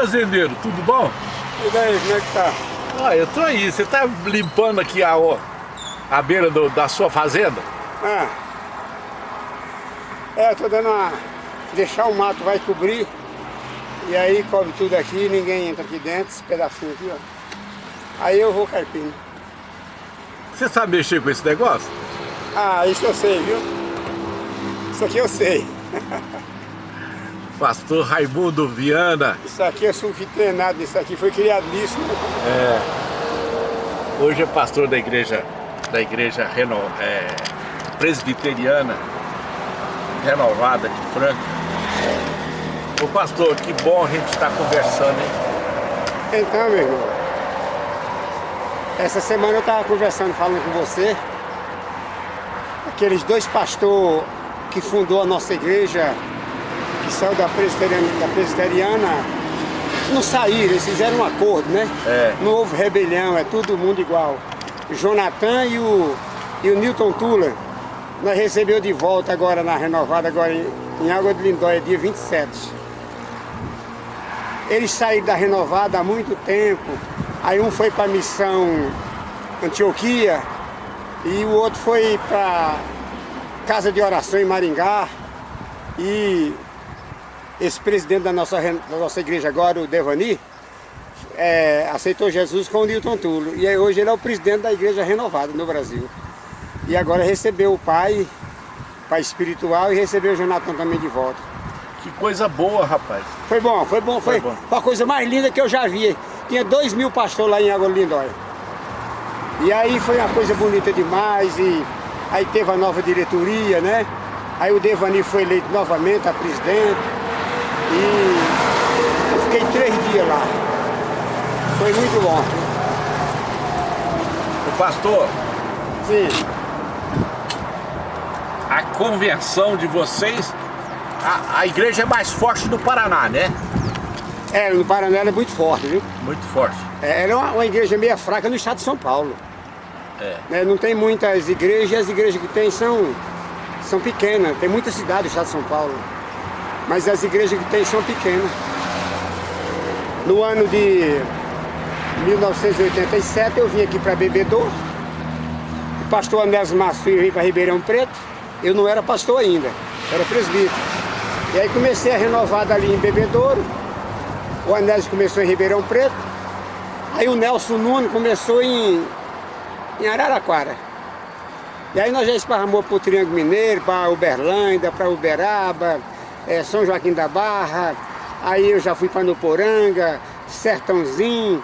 fazendeiro, tudo bom? E daí, como é que tá? Ah, eu tô aí. Você tá limpando aqui a, a beira do, da sua fazenda? Ah. É, tô dando uma... Deixar o mato vai cobrir. E aí cobre tudo aqui, ninguém entra aqui dentro, esse pedacinho aqui, ó. Aí eu vou carpindo. Você sabe mexer com esse negócio? Ah, isso eu sei, viu? Isso aqui eu sei. Pastor Raimundo Viana. Isso aqui eu sou treinado nisso aqui, foi criado nisso. Né? É. Hoje é pastor da igreja, da igreja reno, é, presbiteriana renovada de Franca. Ô pastor, que bom a gente estar conversando, hein? Então, meu irmão, essa semana eu estava conversando, falando com você, aqueles dois pastores que fundou a nossa igreja, que saiu da presbiteriana, da presbiteriana não saíram, eles fizeram um acordo, né? É. Não houve rebelião, é todo mundo igual. O Jonathan e o, e o Newton Tula, nós recebeu de volta agora na renovada, agora em, em Água de Lindóia, dia 27. Eles saíram da renovada há muito tempo. Aí um foi para a missão Antioquia e o outro foi para casa de oração em Maringá. E esse presidente da nossa, da nossa igreja agora, o Devani, é, aceitou Jesus com o Newton Tulo. E aí hoje ele é o presidente da igreja renovada no Brasil. E agora recebeu o pai, pai espiritual, e recebeu o Jonathan também de volta. Que coisa boa, rapaz. Foi bom, foi bom. Foi, foi bom. a coisa mais linda que eu já vi. Tinha dois mil pastores lá em Água Lindóia. E aí foi uma coisa bonita demais. E aí teve a nova diretoria, né? Aí o Devani foi eleito novamente a presidente. E eu fiquei três dias lá. Foi muito bom. O pastor. Sim. A convenção de vocês a, a igreja é mais forte do Paraná, né? É, no Paraná ela é muito forte, viu? Muito forte. É, ela é uma, uma igreja meio fraca no estado de São Paulo. É. Né? Não tem muitas igrejas, as igrejas que tem são, são pequenas. Tem muita cidade no estado de São Paulo. Mas as igrejas que tem são pequenas. No ano de 1987 eu vim aqui para Bebedouro. O pastor Anésio Masfio veio para Ribeirão Preto. Eu não era pastor ainda, era presbítero. E aí comecei a renovar ali em Bebedouro, o Anésio começou em Ribeirão Preto, aí o Nelson Nunes começou em, em Araraquara. E aí nós já esparramou para o Triângulo Mineiro, para Uberlândia, para Uberaba, é, São Joaquim da Barra, aí eu já fui para Nuporanga, Sertãozinho,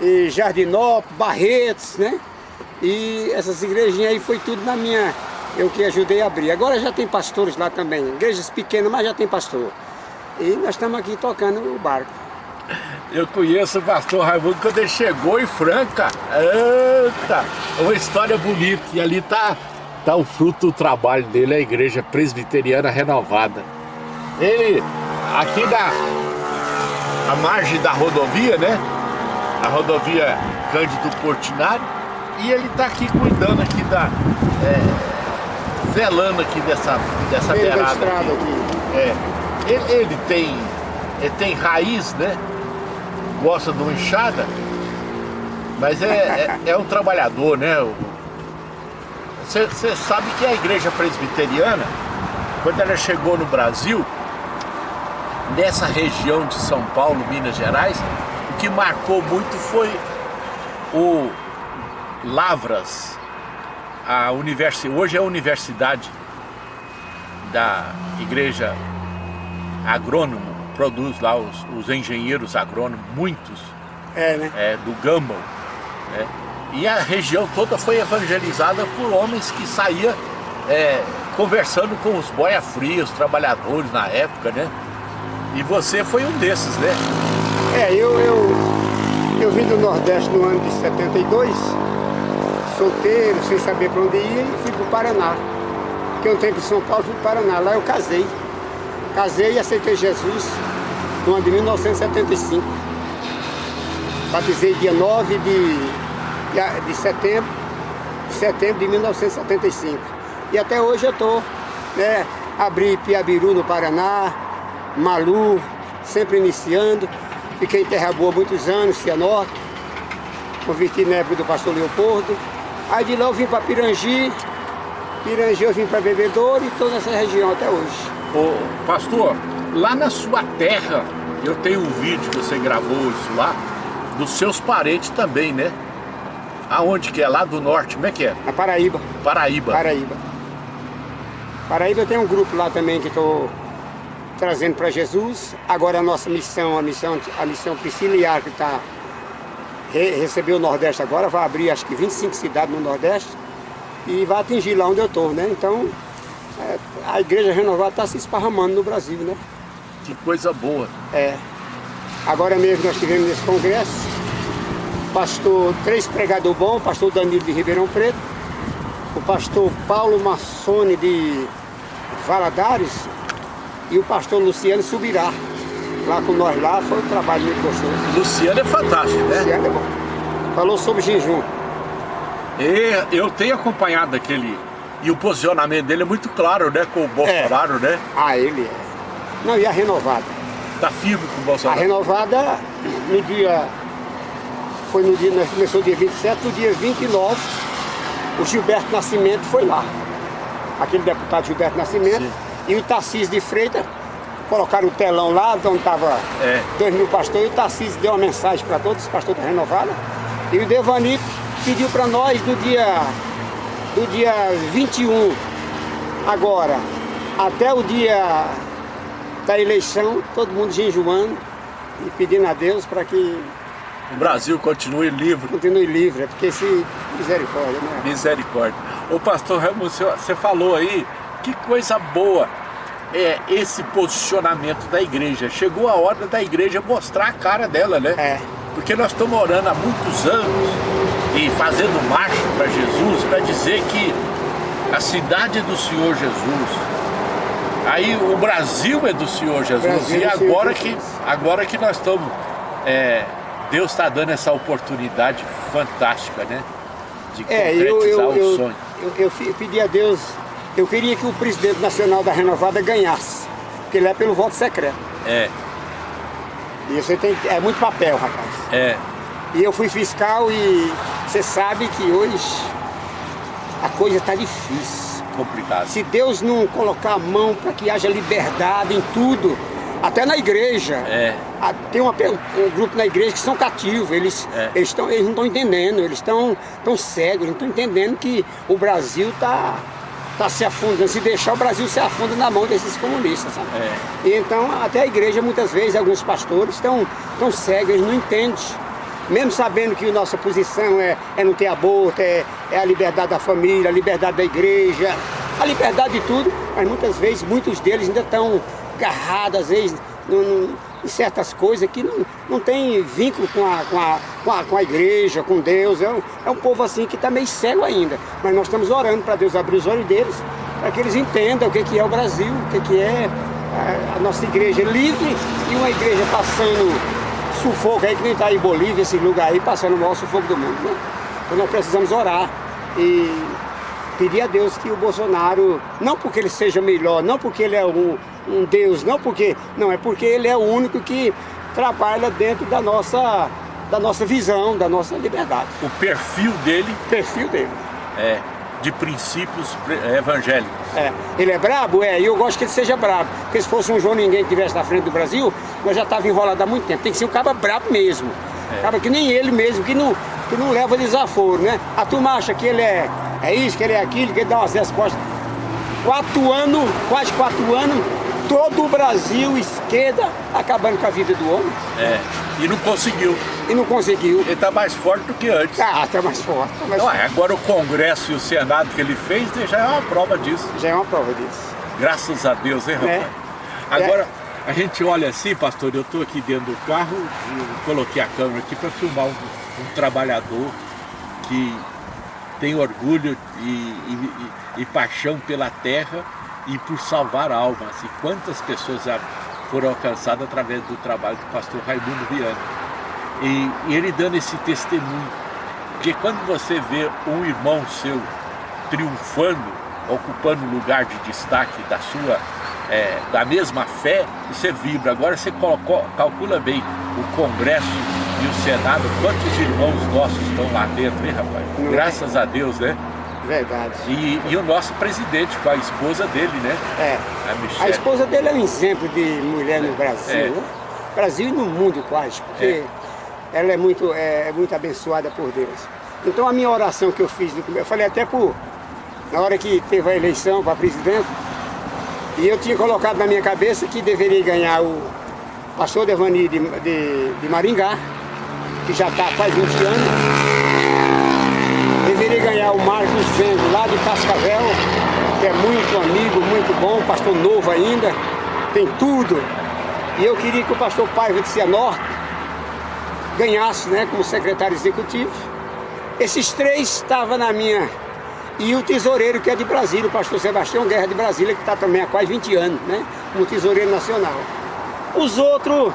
e Jardinópolis, Barretos, né? E essas igrejinhas aí foi tudo na minha eu que ajudei a abrir. Agora já tem pastores lá também, igrejas pequenas, mas já tem pastor. E nós estamos aqui tocando o barco. Eu conheço o pastor Raimundo quando ele chegou em Franca. Eita, uma história bonita. E ali está tá o fruto do trabalho dele, a igreja presbiteriana renovada. Ele, aqui na a margem da rodovia, né? A rodovia Cândido Portinari. E ele está aqui cuidando aqui da... É, velando aqui dessa, dessa beirada aqui. aqui. É. Ele, ele, tem, ele tem raiz, né? Gosta de uma enxada, mas é, é, é um trabalhador, né? Você sabe que a igreja presbiteriana, quando ela chegou no Brasil, nessa região de São Paulo, Minas Gerais, o que marcou muito foi o Lavras, a universidade, hoje é a universidade da igreja agrônomo, produz lá os, os engenheiros agrônomos, muitos, é, né? é, do Gumball. Né? E a região toda foi evangelizada por homens que saíam é, conversando com os boia frios, os trabalhadores na época, né? E você foi um desses, né? É, eu, eu, eu vim do Nordeste no ano de 72, solteiro, sem saber para onde ia, e fui para o Paraná. Fiquei um tempo em São Paulo, fui para o Paraná. Lá eu casei. Casei e aceitei Jesus no ano de 1975. Batizei dia 9 de, de, setembro, de setembro de 1975. E até hoje eu estou, né? Abri Piabiru no Paraná, Malu, sempre iniciando. Fiquei em Terra Boa muitos anos, Cianorte. Converti na época do pastor Leopoldo. Aí de lá eu vim para Pirangi. Pirangi eu vim para Bebedouro e estou nessa região até hoje. Ô, pastor, lá na sua terra, eu tenho um vídeo que você gravou isso lá, dos seus parentes também, né? Aonde que é? Lá do norte, como é que é? Na Paraíba. Paraíba. Paraíba. Paraíba tem um grupo lá também que estou trazendo para Jesus. Agora a nossa missão, a missão, a missão Prisciliar, que está re, recebeu o Nordeste agora, vai abrir acho que 25 cidades no Nordeste e vai atingir lá onde eu estou, né? Então é, a igreja renovada está se esparramando no Brasil, né? Que coisa boa. É. Agora mesmo nós tivemos nesse congresso, pastor, três pregadores bons, pastor Danilo de Ribeirão Preto, o pastor Paulo Massone de Valadares e o pastor Luciano Subirá. Lá com nós lá, foi um trabalho muito gostoso. Luciano é fantástico, né? Luciano é bom. Falou sobre jejum. E eu tenho acompanhado aquele... E o posicionamento dele é muito claro, né? Com o Bolsonaro, é. né? Ah, ele é. Não, e a renovada? Tá firme com o Bolsonaro. A renovada, no dia... Foi no dia... Começou dia 27, no dia 29, o Gilberto Nascimento foi lá. Aquele deputado Gilberto Nascimento. Sim. E o Tarcísio de Freitas colocaram o telão lá, onde estava é. dois mil pastores, e o Tarcísio deu uma mensagem para todos os pastores da Renovada. E o Devani pediu para nós do dia, do dia 21, agora, até o dia da eleição, todo mundo jejuando e pedindo a Deus para que o Brasil continue livre. Continue livre, é porque se misericórdia, né? Misericórdia. O pastor Ramos, você falou aí, que coisa boa é esse posicionamento da igreja. Chegou a hora da igreja mostrar a cara dela, né? É. Porque nós estamos orando há muitos anos e fazendo marcha para Jesus, para dizer que a cidade é do Senhor Jesus. Aí o Brasil é do Senhor Jesus. Brasil e é agora que, agora que nós estamos é, Deus está dando essa oportunidade fantástica, né? De é, concretizar eu, eu, o eu, sonho. Eu, eu, pedi a Deus, eu queria que o presidente nacional da Renovada ganhasse, porque ele é pelo voto secreto. É. E você tem, é muito papel, rapaz. É. E eu fui fiscal e você sabe que hoje a coisa está difícil. Complicado. Se Deus não colocar a mão para que haja liberdade em tudo, até na igreja. É. Tem uma, um grupo na igreja que são cativos, eles, é. eles, tão, eles não estão entendendo, eles estão tão cegos, eles não estão entendendo que o Brasil está tá se afundando. Se deixar o Brasil se afunda na mão desses comunistas, sabe? É. Então até a igreja muitas vezes, alguns pastores estão tão cegos, eles não entendem. Mesmo sabendo que a nossa posição é, é não ter aborto, é, é a liberdade da família, a liberdade da igreja, a liberdade de tudo, mas muitas vezes muitos deles ainda estão agarrado, às vezes, no, no, em certas coisas que não, não tem vínculo com a, com, a, com, a, com a igreja, com Deus. É um, é um povo assim que está meio cego ainda. Mas nós estamos orando para Deus abrir os olhos deles, para que eles entendam o que, que é o Brasil, o que, que é a, a nossa igreja livre e uma igreja passando sufoco aí, que nem está em Bolívia, esse lugar aí, passando o maior sufoco do mundo. Né? Então nós precisamos orar e pedir a Deus que o Bolsonaro, não porque ele seja melhor, não porque ele é um, um Deus, não porque, não, é porque ele é o único que trabalha dentro da nossa, da nossa visão, da nossa liberdade. O perfil dele? Perfil dele. É, de princípios evangélicos. É, ele é brabo? É, e eu gosto que ele seja brabo, porque se fosse um João ninguém que estivesse na frente do Brasil, nós já estava enrolado há muito tempo, tem que ser um cara brabo mesmo. É. Cara que nem ele mesmo, que não, que não leva desaforo, né? A turma acha que ele é, é isso, que ele é aquilo, que ele dá umas respostas. Quatro anos, quase quatro anos, todo o Brasil, esquerda, acabando com a vida do homem. É, e não conseguiu. E não conseguiu. Ele está mais forte do que antes. Ah, está mais forte. Tá mais não, forte. Agora o Congresso e o Senado que ele fez já é uma prova disso. Já é uma prova disso. Graças a Deus, hein, rapaz? É. Agora, a gente olha assim, pastor, eu estou aqui dentro do carro, coloquei a câmera aqui para filmar um, um, trabalhador que tem orgulho e, e, e, paixão pela terra e por salvar almas. E quantas pessoas foram alcançadas através do trabalho do pastor Raimundo Viana. E, e, ele dando esse testemunho. Porque quando você vê um irmão seu triunfando, ocupando lugar de destaque da sua, é, da mesma fé, você vibra. Agora você calcula bem, o Congresso e o Senado, quantos irmãos nossos estão lá dentro, hein, rapaz? Não é? Graças é? a Deus, né? Verdade. E, e, o nosso presidente com a esposa dele, né? É. A, a esposa dele é um exemplo de mulher no Brasil, é. né? Brasil e no mundo quase, porque é. ela é muito, é, é, muito abençoada por Deus. Então a minha oração que eu fiz, eu falei até por, na hora que teve a eleição para presidente, e eu tinha colocado na minha cabeça que deveria ganhar o pastor Devani de, de, de Maringá, que já está há quase 20 anos. Deveria ganhar o Marcos Vendo, lá de Cascavel, que é muito amigo, muito bom, pastor novo ainda, tem tudo. E eu queria que o pastor Paiva de Cianorte ganhasse, né, como secretário executivo. Esses três estavam na minha... E o tesoureiro que é de Brasília, o pastor Sebastião Guerra de Brasília, que está também há quase 20 anos, né, como tesoureiro nacional. Os outros,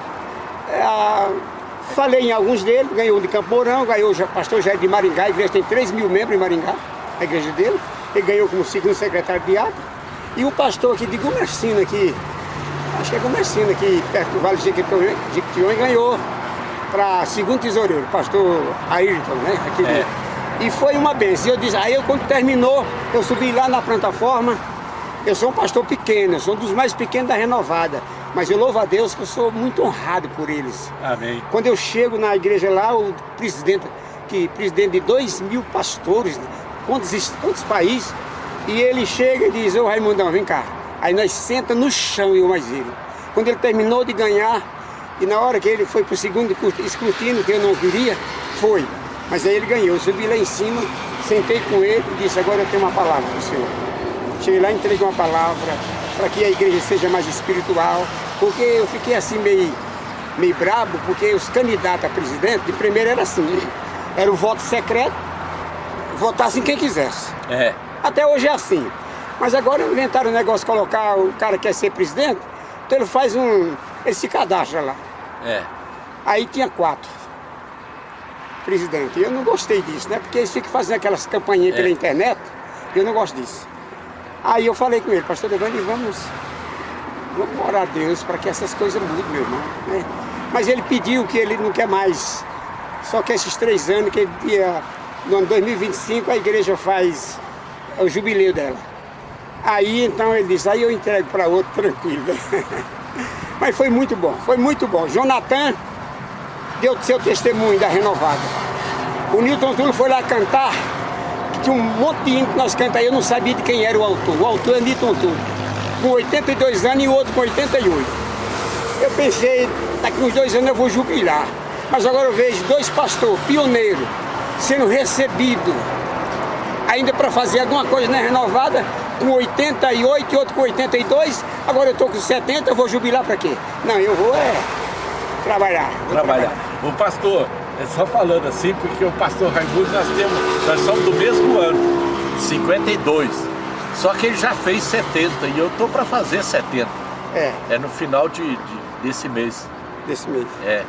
é, falei em alguns deles, ganhou de Campo Mourão, ganhou o pastor Jair de Maringá, a igreja tem 3 mil membros em Maringá, a igreja dele. Ele ganhou como segundo secretário de ato. E o pastor aqui de Gumercina, aqui, acho que é Gumercina, aqui perto do Vale de Jequitinhonha, ganhou para segundo tesoureiro, pastor Ayrton, né? Aqui é. E foi uma benção. Eu disse, aí eu, quando terminou, eu subi lá na plataforma. Eu sou um pastor pequeno, eu sou um dos mais pequenos da renovada. Mas eu louvo a Deus que eu sou muito honrado por eles. Amém. Quando eu chego na igreja lá, o presidente, que presidente de dois mil pastores, quantos, quantos países, e ele chega e diz, ô Raimundão, vem cá. Aí nós senta no chão, eu mais ele. Quando ele terminou de ganhar, e na hora que ele foi para o segundo escrutínio, que eu não queria, foi. Mas aí ele ganhou. Eu subi lá em cima, sentei com ele e disse, agora eu tenho uma palavra para o senhor. Cheguei lá, entreguei uma palavra para que a igreja seja mais espiritual, porque eu fiquei assim meio, meio brabo, porque os candidatos a presidente, de primeiro era assim, era o voto secreto, votasse quem quisesse. É. Até hoje é assim. Mas agora inventaram o negócio de colocar o cara que quer ser presidente, então ele faz um. ele se cadastra lá. É. Aí tinha quatro presidentes. Eu não gostei disso, né? Porque eles ficam fazendo aquelas campanhas é. pela internet, eu não gosto disso. Aí eu falei com ele, pastor Devani, vamos, vamos orar a Deus para que essas coisas mudem, meu irmão. Né? Mas ele pediu que ele não quer mais. Só que esses três anos, que dia, no ano 2025 a igreja faz o jubileu dela. Aí então ele disse, aí eu entrego para outro tranquilo. Mas foi muito bom, foi muito bom. Jonathan deu seu testemunho da renovada. O Newton Tulo foi lá cantar, tinha um monte de que nós cantamos, eu não sabia de quem era o autor. O autor é Newton Tulo, com 82 anos e o outro com 88. Eu pensei, daqui uns dois anos eu vou jubilar. Mas agora eu vejo dois pastores pioneiros sendo recebidos ainda para fazer alguma coisa na renovada, com 88 e outro com 82, agora eu estou com 70, eu vou jubilar para quê? Não, eu vou é trabalhar. Vou trabalhar. trabalhar. O pastor, só falando assim, porque o pastor Raimundo, nós temos, nós somos do mesmo ano, 52. Só que ele já fez 70 e eu tô para fazer 70. É. É no final de, de, desse mês. Desse mês. É,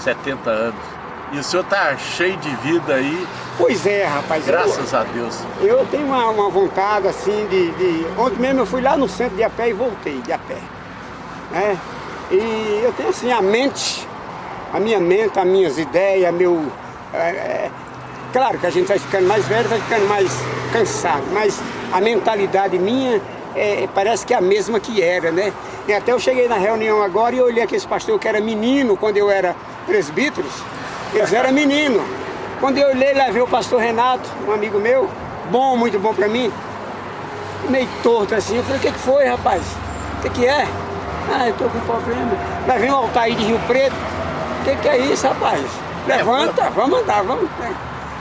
70 anos. E o senhor tá cheio de vida aí. Pois é, rapaz. Graças eu, a Deus. Eu tenho uma, uma vontade assim de, de, Ontem mesmo eu fui lá no centro de a pé e voltei de a pé. Né? E eu tenho assim a mente, a minha mente, as minhas ideias, meu. É, é, claro que a gente vai ficando mais velho, vai ficando mais cansado, mas a mentalidade minha é, parece que é a mesma que era, né? E até eu cheguei na reunião agora e olhei aquele pastor que era menino quando eu era presbítero. Eles eram meninos. Quando eu olhei lá, vi o pastor Renato, um amigo meu, bom, muito bom pra mim, meio torto assim. Eu falei, o que, que foi, rapaz? O que, que é? Ah, eu tô com problema. Mas vem um Altair de Rio Preto. O que, que é isso, rapaz? Levanta, vamos andar, vamos.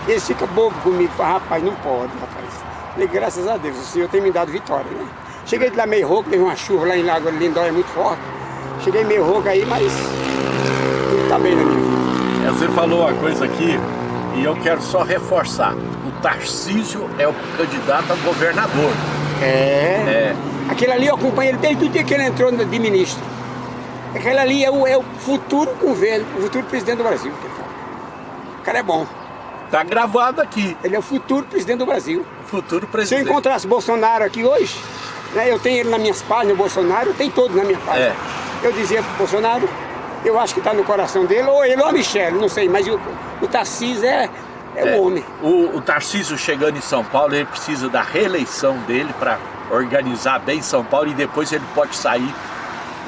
Eles ficam bobo comigo. Fala, rapaz, não pode, rapaz. Falei, graças a Deus, o Senhor tem me dado vitória, né? Cheguei de lá meio rouco, teve uma chuva lá em Lagoa Lindóia muito forte. Cheguei meio rouco aí, mas tudo tá bem na minha vida. É, você falou uma coisa aqui e eu quero só reforçar. O Tarcísio é o candidato a governador. É. é. Aquele ali eu acompanhei ele desde o dia que ele entrou de ministro. Aquele ali é o, é o futuro governo, o futuro presidente do Brasil. O cara é bom. Tá gravado aqui. Ele é o futuro presidente do Brasil. Futuro presidente. Se eu encontrasse Bolsonaro aqui hoje, né, eu tenho ele nas minhas páginas, o Bolsonaro, tenho todos na minha página. É. Eu dizia pro Bolsonaro, Eu acho que está no coração dele, ou ele ou a Michelle, não sei, mas o, o Tarcísio é, é, é, o homem. O, o Tarcísio chegando em São Paulo, ele precisa da reeleição dele para organizar bem São Paulo e depois ele pode sair,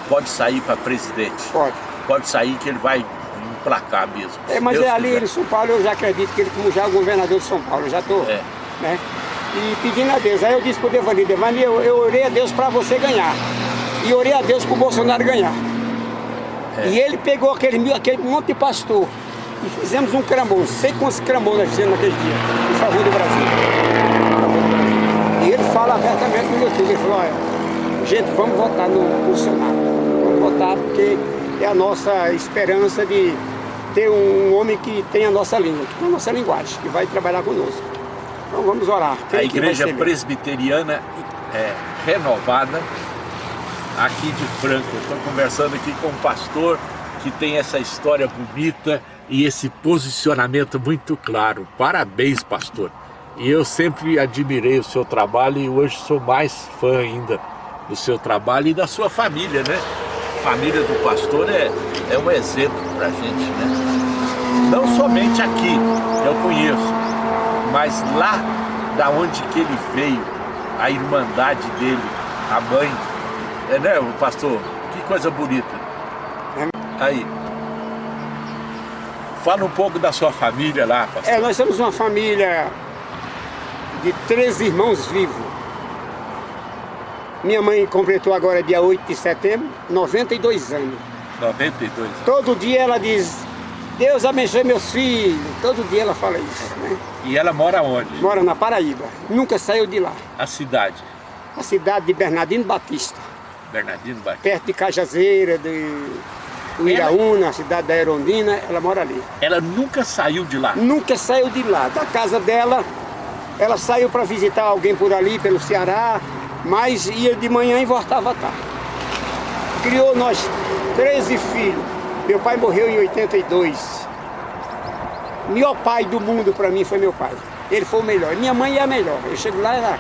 pode sair para presidente. Pode. Pode sair que ele vai emplacar mesmo. É, mas é ali em São Paulo eu já acredito que ele como já é o governador de São Paulo, eu já estou. É. Né? E pedindo a Deus. Aí eu disse para o Devani, Devani, eu, eu orei a Deus para você ganhar. E orei a Deus para o Bolsonaro ganhar. É. E ele pegou aquele, aquele monte de pastor e fizemos um cramô, sei quantos cramô nós fizemos naquele dia, em favor do Brasil. E ele fala abertamente no YouTube, ele falou, olha, gente, vamos votar no Bolsonaro, porque é a nossa esperança de ter um homem que tem a nossa língua, que tem a nossa linguagem, que vai trabalhar conosco. Então vamos orar. Quem a igreja presbiteriana é renovada aqui de Franco. Estou conversando aqui com um pastor que tem essa história bonita e esse posicionamento muito claro. Parabéns, pastor. E eu sempre admirei o seu trabalho e hoje sou mais fã ainda do seu trabalho e da sua família, né? Família do pastor é, é um exemplo para a gente, né? Não somente aqui, eu conheço, mas lá da onde que ele veio, a irmandade dele, a mãe, é, né, o pastor? Que coisa bonita. Aí. Fala um pouco da sua família lá, pastor. É, nós somos uma família de três irmãos vivos. Minha mãe completou agora dia 8 de setembro, 92 anos. 92 anos. Todo dia ela diz, Deus abençoe meus filhos. Todo dia ela fala isso, né? E ela mora onde? Mora na Paraíba. Nunca saiu de lá. A cidade? A cidade de Bernardino Batista. Bernardino Batista. Perto de Cajazeira, de Iraúna, ela... a cidade da Erondina, ela mora ali. Ela nunca saiu de lá? Nunca saiu de lá. Da casa dela, ela saiu para visitar alguém por ali, pelo Ceará, mas ia de manhã e voltava à tarde. Criou nós 13 filhos. Meu pai morreu em 82. O melhor pai do mundo para mim foi meu pai. Ele foi o melhor. Minha mãe é a melhor. Eu chego lá, ela,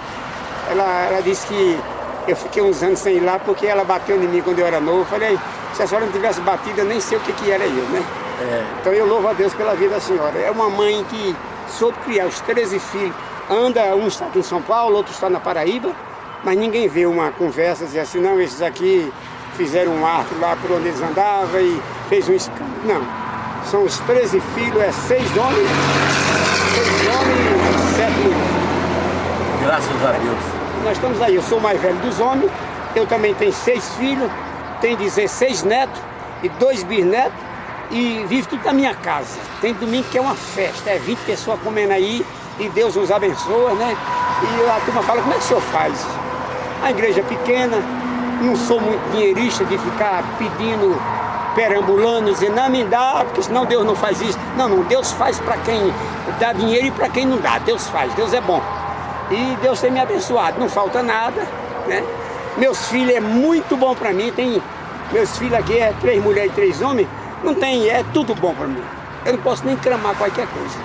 ela, ela disse que eu fiquei uns anos sem ir lá porque ela bateu em mim quando eu era novo. Eu falei, se a senhora não tivesse batido, eu nem sei o que, que era eu, né? É. Então eu louvo a Deus pela vida da senhora. É uma mãe que soube criar os 13 filhos. Anda, um está aqui em São Paulo, outro está na Paraíba, mas ninguém vê uma conversa dizer assim, não, esses aqui fizeram um arco lá por onde eles andavam e fez um escândalo. Não. São os 13 filhos, é seis homens, seis homens e sete mulheres. Graças a Deus nós estamos aí. Eu sou o mais velho dos homens, eu também tenho seis filhos, tenho 16 netos e dois bisnetos e vivo tudo na minha casa. Tem domingo que é uma festa, é 20 pessoas comendo aí e Deus nos abençoa, né? E a turma fala, como é que o senhor faz? A igreja é pequena, não sou muito dinheirista de ficar pedindo, perambulando, dizendo, não me dá, porque senão Deus não faz isso. Não, não, Deus faz para quem dá dinheiro e para quem não dá. Deus faz, Deus é bom. E Deus tem me abençoado, não falta nada, né? Meus filhos é muito bom para mim, tem meus filhos aqui é três mulheres e três homens, não tem, é tudo bom para mim. Eu não posso nem cramar qualquer coisa.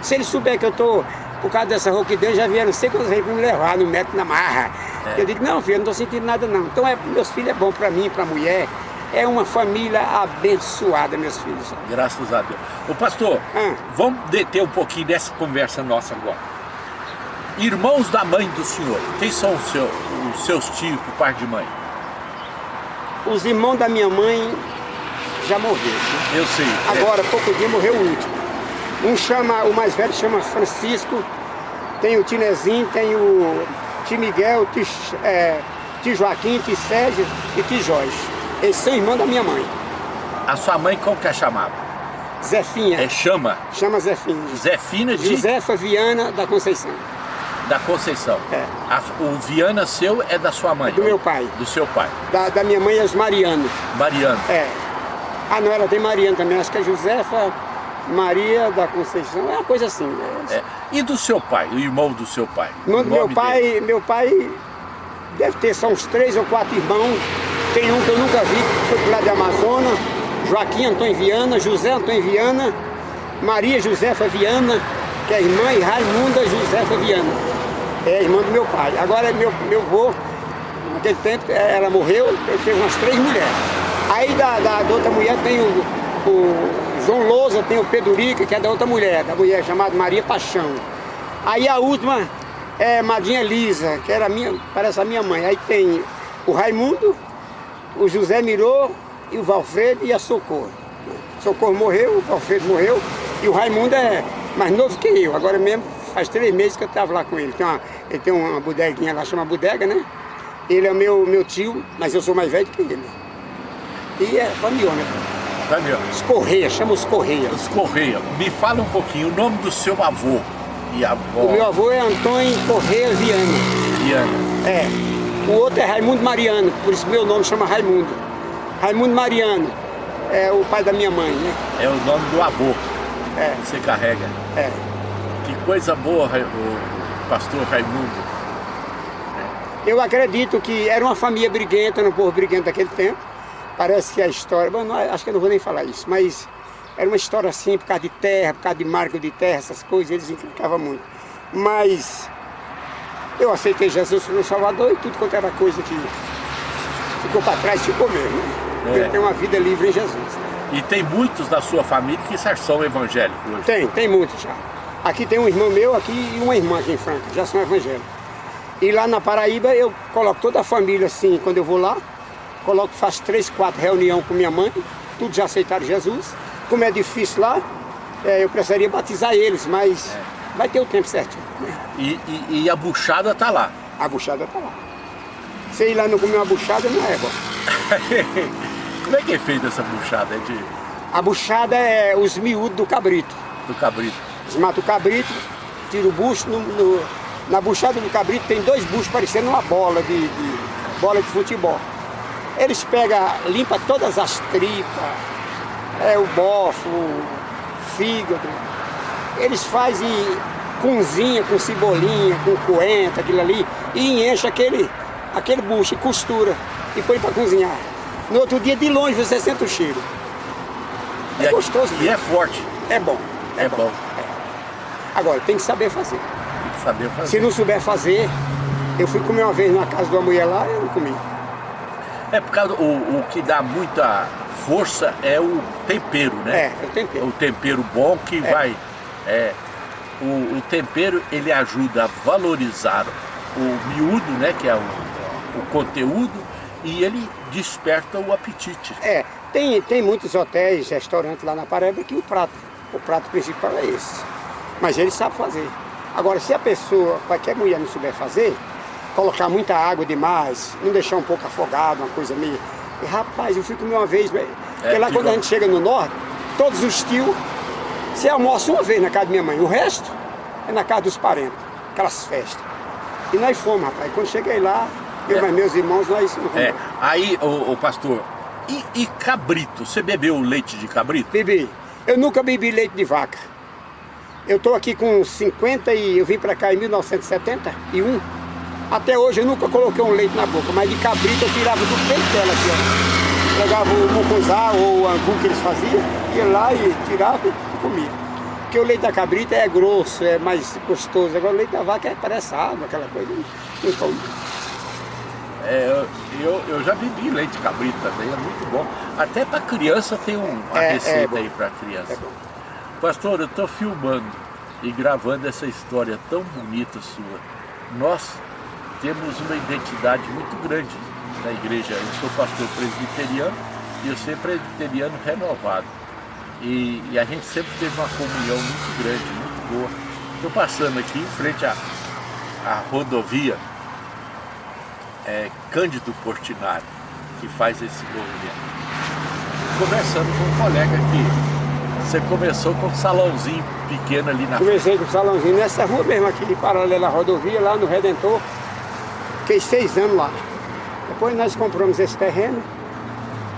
Se eles souberem que eu tô por causa dessa rouquidez, já vieram sei quantas vezes para me levar no método na marra. É. Eu digo, não filho, eu não tô sentindo nada não. Então é, meus filhos é bom para mim, para a mulher, é uma família abençoada, meus filhos. Graças a Deus. Ô pastor, ah. vamos deter um pouquinho dessa conversa nossa agora. Irmãos da mãe do senhor, quem são os, seu, os seus tios por parte de mãe? Os irmãos da minha mãe já morreram. Né? Eu sei. Agora, é. pouco dia, morreu o último. Um chama, o mais velho chama Francisco, tem o Tinezinho, tem o Tio Miguel, Tio, é, Tio Joaquim, Tio Sérgio e Tio Jorge. Eles são irmãos da minha mãe. A sua mãe como que é chamada? Zefinha. É chama? Chama Zefinha. Zefina de... Josefa Viana da Conceição. Da Conceição. É. A, o Viana seu é da sua mãe? É do meu pai. Do seu pai. Da, da minha mãe é os Mariano. Mariano. É. Ah, não, ela tem Mariano também. Acho que é Josefa Maria da Conceição. É uma coisa assim. Né? É. E do seu pai, o irmão do seu pai? No, meu pai, dele? meu pai deve ter só uns três ou quatro irmãos. Tem um que eu nunca vi, que foi pro lado de Amazonas. Joaquim Antônio Viana, José Antônio Viana, Maria Josefa Viana, que é irmã, e Raimunda Josefa Viana é irmã do meu pai. Agora, meu, meu avô, naquele tempo, ela morreu, eu teve umas três mulheres. Aí da, da, da outra mulher tem o, o João Lousa, tem o Pedurica, que é da outra mulher, da mulher chamada Maria Paixão. Aí a última é Madinha Lisa, que era minha, parece a minha mãe. Aí tem o Raimundo, o José Mirô e o Valfredo e a Socorro. Socorro morreu, o Valfredo morreu e o Raimundo é mais novo que eu. Agora mesmo faz três meses que eu estava lá com ele. Tem uma, ele tem uma bodeguinha lá, chama Bodega, né? Ele é meu, meu tio, mas eu sou mais velho que ele. E é família, né? Família. Os Correia, chama os Correia. Os Correia. Me fala um pouquinho o nome do seu avô e avó. O meu avô é Antônio Correia Viana. Viana. É. O outro é Raimundo Mariano, por isso meu nome chama Raimundo. Raimundo Mariano é o pai da minha mãe, né? É o nome do avô. É. Que você carrega. É. Que coisa boa, o pastor Raimundo. Eu acredito que era uma família briguenta, um povo briguento daquele tempo. Parece que a história, bom, não, acho que eu não vou nem falar isso, mas era uma história assim, por causa de terra, por causa de marco de terra, essas coisas, eles encrencavam muito. Mas eu aceitei Jesus como Salvador e tudo quanto era coisa que ficou para trás, ficou mesmo. Né? É. Tenho uma vida livre em Jesus. Né? E tem muitos da sua família que são evangélicos hoje? Tem, tem muitos já. Aqui tem um irmão meu aqui e uma irmã aqui em Franca, já são evangélicos. E lá na Paraíba eu coloco toda a família assim, quando eu vou lá, coloco, faço três, quatro reuniões com minha mãe, todos já aceitaram Jesus. Como é difícil lá, é, eu precisaria batizar eles, mas é. vai ter o tempo certinho. Né? E, e, e, a buchada tá lá? A buchada tá lá. Se ir lá não comer uma buchada, não é bom. Como é que é feita essa buchada? É de... A buchada é os miúdos do cabrito. Do cabrito. Eles matam o cabrito, tiram o bucho, no, no, na buchada do cabrito tem dois buchos parecendo uma bola de, de bola de futebol. Eles pegam, limpa todas as tripas, é, o bofo, o fígado. Eles fazem cozinha com cebolinha, com coentro, aquilo ali, e enche aquele, aquele bucho e costura e põe para cozinhar. No outro dia, de longe, você sente o cheiro. É, é gostoso. E é forte. É bom. É, é bom. bom. É. Agora, tem que saber fazer. Tem que saber fazer. Se não souber fazer, eu fui comer uma vez na casa de uma mulher lá, eu não comi. É por causa o, o que dá muita força é o tempero, né? É, é o tempero. O tempero bom que é. vai. É, o, o, tempero ele ajuda a valorizar o miúdo, né? Que é o, o conteúdo, e ele desperta o apetite. É, tem, tem muitos hotéis, restaurantes lá na Paraíba que o prato, o prato principal é esse. Mas ele sabe fazer. Agora, se a pessoa, qualquer mulher não souber fazer, colocar muita água demais, não deixar um pouco afogado, uma coisa meio... E, rapaz, eu fui comer uma vez, é, porque lá quando bom. a gente chega no norte, todos os tios, você almoça uma vez na casa da minha mãe, o resto é na casa dos parentes, aquelas festas. E nós fomos, rapaz, quando cheguei lá, eu é. e meus irmãos, nós não É, aí, o, o pastor, e, e, cabrito, você bebeu leite de cabrito? Bebi. Eu nunca bebi leite de vaca. Eu estou aqui com 50 e eu vim para cá em 1971. Até hoje eu nunca coloquei um leite na boca, mas de cabrito eu tirava do peito dela aqui, ó. Pegava o mucunzá ou o angu que eles faziam, ia lá e tirava e comia. Porque o leite da cabrita é grosso, é mais gostoso. Agora o leite da vaca é, parece água, aquela coisa. Não come. É, eu, eu já bebi leite de cabrito também, é muito bom. Até para criança tem um, uma é, é receita é aí para criança. Pastor, eu estou filmando e gravando essa história tão bonita sua. Nós temos uma identidade muito grande na igreja. Eu sou pastor presbiteriano e eu sou presbiteriano renovado. E, e, a gente sempre teve uma comunhão muito grande, muito boa. Estou passando aqui em frente à, à rodovia é, Cândido Portinari, que faz esse movimento. Conversando com um colega aqui, você começou com um salãozinho pequeno ali na Comecei com um salãozinho nessa rua mesmo aqui, paralela à rodovia, lá no Redentor. Fiquei seis anos lá. Depois nós compramos esse terreno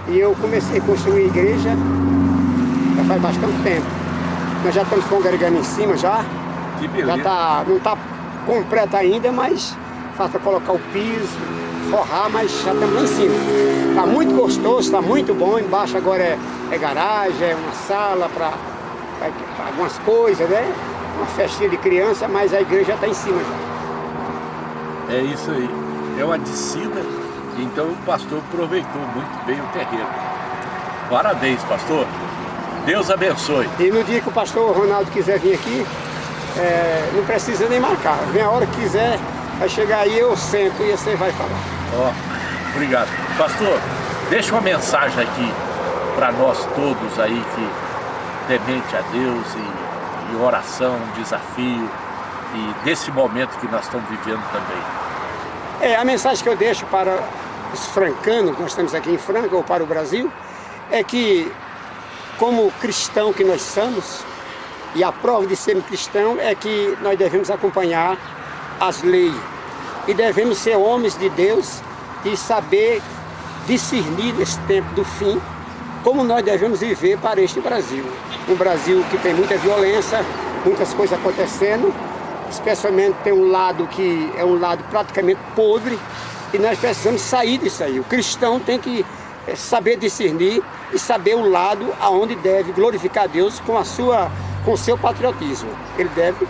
e eu comecei a construir a igreja já faz bastante tempo. Nós já estamos congregando em cima já. Que beleza. Já tá, não está completa ainda, mas falta colocar o piso, forrar, mas já estamos lá em cima. Está muito gostoso, está muito bom. Embaixo agora é, é garagem, é uma sala para algumas coisas, né? Uma festinha de criança, mas a igreja está em cima já. É isso aí. É uma descida, então o pastor aproveitou muito bem o terreno. Parabéns, pastor. Deus abençoe. E no dia que o pastor Ronaldo quiser vir aqui, é, não precisa nem marcar. Vem a hora que quiser, vai chegar aí, eu sento e você vai falar. Ó, obrigado. Pastor, deixa uma mensagem aqui para nós todos aí que temente a Deus e, e oração, desafio e desse momento que nós estamos vivendo também. É, a mensagem que eu deixo para os francanos, nós estamos aqui em Franca, ou para o Brasil, é que, como cristão que nós somos, e a prova de sermos cristão é que nós devemos acompanhar as leis, e devemos ser homens de Deus e saber discernir nesse tempo do fim, como nós devemos viver para este Brasil. Um Brasil que tem muita violência, muitas coisas acontecendo, especialmente tem um lado que é um lado praticamente podre, e nós precisamos sair disso aí. O cristão tem que eh, saber discernir e saber o lado aonde deve glorificar Deus com a sua com o seu patriotismo. Ele deve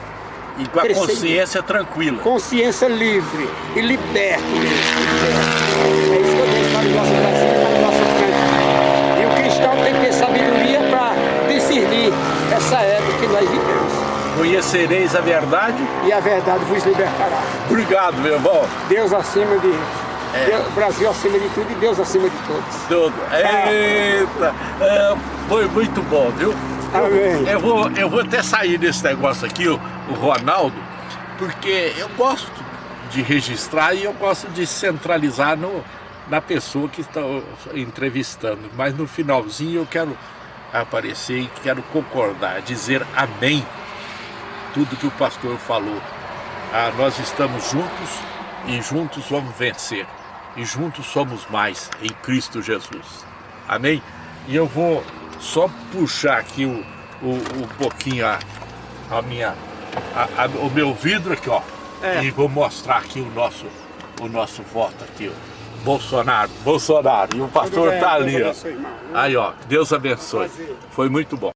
e com a consciência tranquila. Consciência livre e liberto mesmo. É isso que eu digo para o nosso Brasil para o nosso frente. E o cristão tem que ter sabedoria para discernir essa época que nós vivemos. Conhecereis a verdade. E a verdade vos libertará. Obrigado, meu irmão. Deus acima de... É. Deus, Brasil acima de tudo e Deus acima de todos. Tudo. Eita! É, foi muito bom, viu? Amém. Eu vou, eu vou até sair desse negócio aqui, o, o Ronaldo, porque eu gosto de registrar e eu gosto de centralizar no, na pessoa que está entrevistando. Mas no finalzinho eu quero aparecer e quero concordar, dizer amém tudo que o pastor falou. Ah, nós estamos juntos e juntos vamos vencer. E juntos somos mais em Cristo Jesus. Amém? E eu vou só puxar aqui o, o, um pouquinho a, a minha, a, a, o meu vidro aqui, ó. É. E vou mostrar aqui o nosso, o nosso voto aqui, ó. Bolsonaro, Bolsonaro. E o pastor bem, tá ali, ó. Aí, ó. Deus abençoe. Foi muito bom.